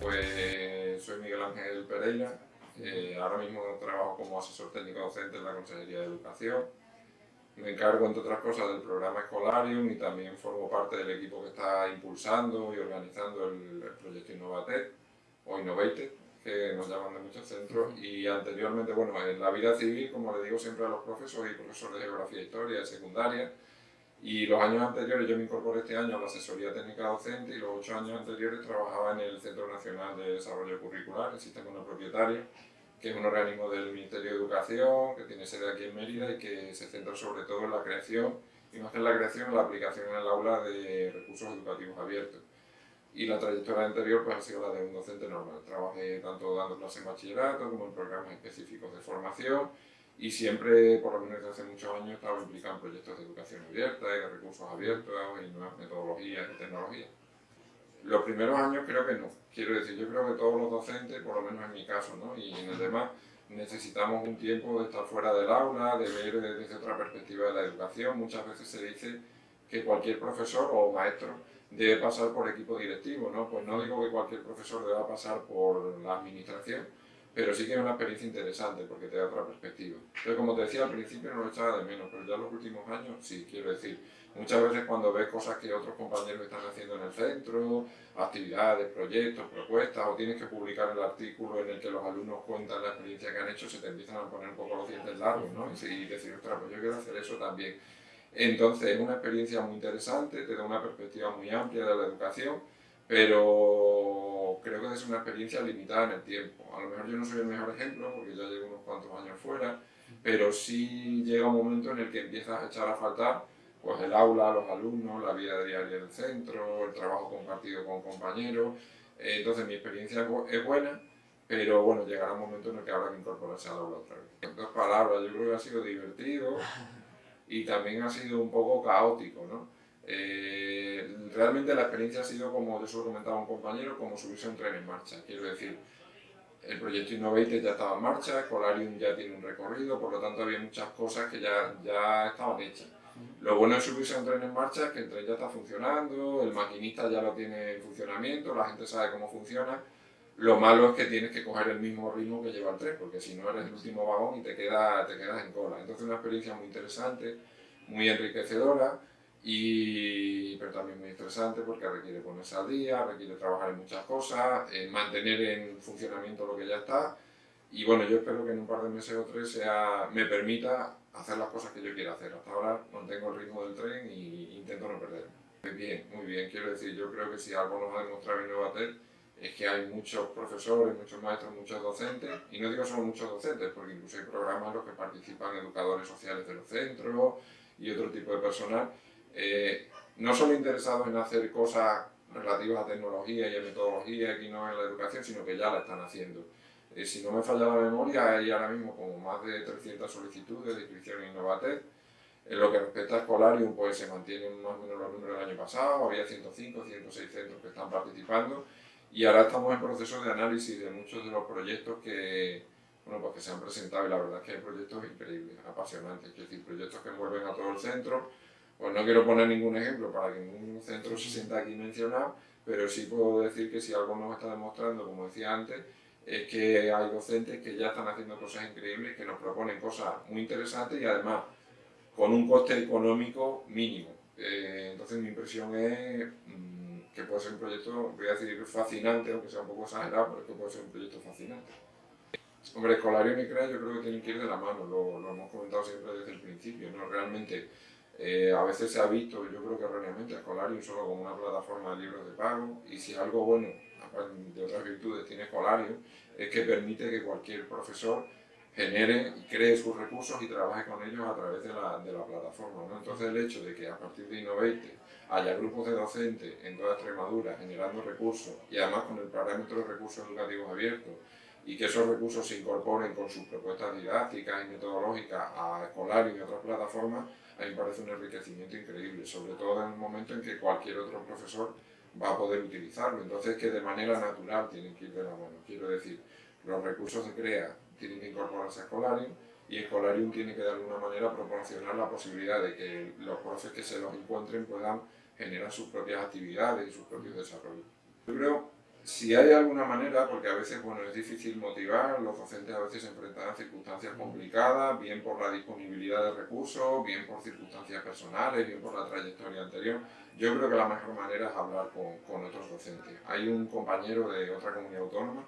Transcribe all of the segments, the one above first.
Pues soy Miguel Ángel Pereira, eh, ahora mismo trabajo como asesor técnico docente en la Consejería de Educación. Me encargo, entre otras cosas, del programa Escolarium y también formo parte del equipo que está impulsando y organizando el, proyecto Innovated o Innovated, que nos llaman de muchos centros. Y anteriormente, bueno, en la vida civil, como le digo siempre a los profesores y profesores de Geografía e Historia de secundaria, y los años anteriores, yo me incorporé este año a la asesoría técnica docente y los ocho años anteriores trabajaba en el Centro Nacional de Desarrollo Curricular, el Sistema No Propietario, que es un organismo del Ministerio de Educación, que tiene sede aquí en Mérida y que se centra sobre todo en la creación, y más que en la creación, en la aplicación en el aula de recursos educativos abiertos. Y la trayectoria anterior pues, ha sido la de un docente normal. Trabajé tanto dando clases en bachillerato como en programas específicos de formación y siempre, por lo menos desde hace muchos años, estaba implicado en proyectos de educación abierta de recursos abiertos y nuevas metodologías y tecnologías. Los primeros años creo que no. Quiero decir, yo creo que todos los docentes, por lo menos en mi caso, ¿no? y en el demás, necesitamos un tiempo de estar fuera del aula, de ver desde otra perspectiva de la educación. Muchas veces se dice que cualquier profesor o maestro debe pasar por equipo directivo, ¿no? Pues no digo que cualquier profesor deba pasar por la administración, pero sí que es una experiencia interesante porque te da otra perspectiva. Pero como te decía al principio no lo echaba de menos, pero ya en los últimos años sí, quiero decir, muchas veces cuando ves cosas que otros compañeros están haciendo en el centro, actividades, proyectos, propuestas, o tienes que publicar el artículo en el que los alumnos cuentan la experiencia que han hecho, se te empiezan a poner un poco los dientes largos, ¿no? Y decir, ostras, pues yo quiero hacer eso también. Entonces es una experiencia muy interesante, te da una perspectiva muy amplia de la educación, pero creo que es una experiencia limitada en el tiempo. A lo mejor yo no soy el mejor ejemplo porque ya llevo unos cuantos años fuera, pero sí llega un momento en el que empiezas a echar a faltar pues, el aula, los alumnos, la vida diaria del centro, el trabajo compartido con compañeros. Entonces mi experiencia es buena, pero bueno, llegará un momento en el que habrá que incorporarse al aula otra vez. En dos palabras, yo creo que ha sido divertido y también ha sido un poco caótico, ¿no? Eh, realmente la experiencia ha sido, como yo se lo comentaba a un compañero, como subirse a un tren en marcha. Quiero decir, el proyecto Innovated ya estaba en marcha, Colarium ya tiene un recorrido, por lo tanto había muchas cosas que ya, ya estaban hechas. Lo bueno de subirse a un tren en marcha es que el tren ya está funcionando, el maquinista ya lo tiene en funcionamiento, la gente sabe cómo funciona. Lo malo es que tienes que coger el mismo ritmo que lleva el tren, porque si no eres el último vagón y te, queda, te quedas en cola. Entonces una experiencia muy interesante, muy enriquecedora, y, pero también muy interesante porque requiere ponerse al día, requiere trabajar en muchas cosas, en mantener en funcionamiento lo que ya está y bueno, yo espero que en un par de meses o tres sea, me permita hacer las cosas que yo quiera hacer. Hasta ahora mantengo el ritmo del tren e intento no perderme. Bien, muy bien. Quiero decir, yo creo que si algo nos ha demostrado Innovatel es que hay muchos profesores, muchos maestros, muchos docentes, y no digo solo muchos docentes, porque incluso hay programas en los que participan educadores sociales de los centros y otro tipo de personal, eh, no solo interesados en hacer cosas relativas a tecnología y a metodología aquí no en la educación, sino que ya la están haciendo. Eh, si no me falla la memoria, hay ahora mismo como más de 300 solicitudes de inscripción en Innovatec. En lo que respecta a Escolarium, pues se mantienen más o menos los números del año pasado, había 105, 106 centros que están participando. Y ahora estamos en proceso de análisis de muchos de los proyectos que, bueno, pues que se han presentado. Y la verdad es que hay proyectos increíbles, apasionantes, es decir, proyectos que envuelven a todo el centro, pues no quiero poner ningún ejemplo para que ningún centro se sienta aquí mencionado, pero sí puedo decir que si algo nos está demostrando, como decía antes, es que hay docentes que ya están haciendo cosas increíbles, que nos proponen cosas muy interesantes y además con un coste económico mínimo. Eh, entonces mi impresión es mm, que puede ser un proyecto, voy a decir fascinante, aunque sea un poco exagerado, pero que puede ser un proyecto fascinante. Hombre, Escolario y CREA yo creo que tienen que ir de la mano, lo hemos comentado siempre desde el principio, ¿no? Realmente eh, a veces se ha visto, yo creo que erróneamente, Escolarium solo como una plataforma de libros de pago y si algo bueno, de otras virtudes, tiene Escolarium, es que permite que cualquier profesor genere y cree sus recursos y trabaje con ellos a través de la, de la plataforma. ¿no? Entonces el hecho de que a partir de Innovate haya grupos de docentes en toda Extremadura generando recursos y además con el parámetro de recursos educativos abiertos y que esos recursos se incorporen con sus propuestas didácticas y metodológicas a Escolarium y otras plataformas, a mí me parece un enriquecimiento increíble, sobre todo en el momento en que cualquier otro profesor va a poder utilizarlo. Entonces que de manera natural tienen que ir de la mano. Quiero decir, los recursos de CREA tienen que incorporarse a Escolarium y Escolarium tiene que de alguna manera proporcionar la posibilidad de que los profes que se los encuentren puedan generar sus propias actividades y sus propios desarrollos. Yo creo Si hay alguna manera, porque a veces bueno, es difícil motivar, los docentes a veces se enfrentan a circunstancias complicadas, bien por la disponibilidad de recursos, bien por circunstancias personales, bien por la trayectoria anterior. Yo creo que la mejor manera es hablar con, con otros docentes. Hay un compañero de otra comunidad autónoma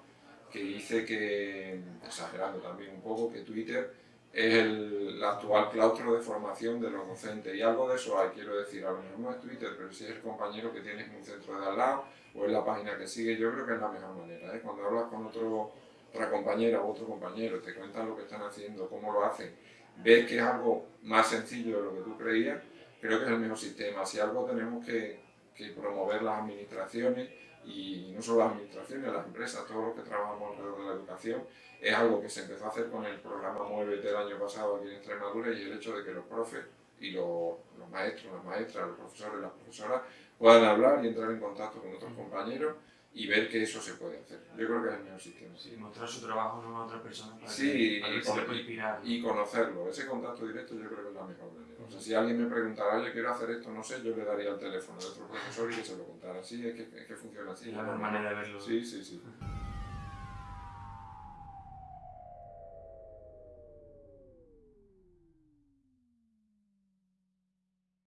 que dice que, exagerando también un poco, que Twitter es el, actual claustro de formación de los docentes. Y algo de eso hay, quiero decir, a lo mejor no es Twitter, pero sí es el compañero que tienes en un centro de al lado o en la página que sigue, yo creo que es la mejor manera. ¿eh? Cuando hablas con otro, otra compañera o otro compañero, te cuentan lo que están haciendo, cómo lo hacen, ves que es algo más sencillo de lo que tú creías, creo que es el mejor sistema. Si algo tenemos que, que promover las administraciones, y no solo las administraciones, las empresas, todos los que trabajamos alrededor de la educación, es algo que se empezó a hacer con el programa Muévete el año pasado aquí en Extremadura y el hecho de que los profes y los, los maestros, las maestras, los profesores, las profesoras puedan hablar y entrar en contacto con otros compañeros y ver que eso se puede hacer. Yo creo que es el mejor sistema. Sí, mostrar su trabajo a otra persona para sí, que, para y, que se inspirar. y conocerlo. Ese contacto directo yo creo que es la mejor manera. O sea, si alguien me preguntara, oye, quiero hacer esto, no sé, yo le daría el teléfono de otro profesor y que se lo contara. Sí, es que, es que funciona así. Es la mejor manera de verlo. Sí, sí, sí.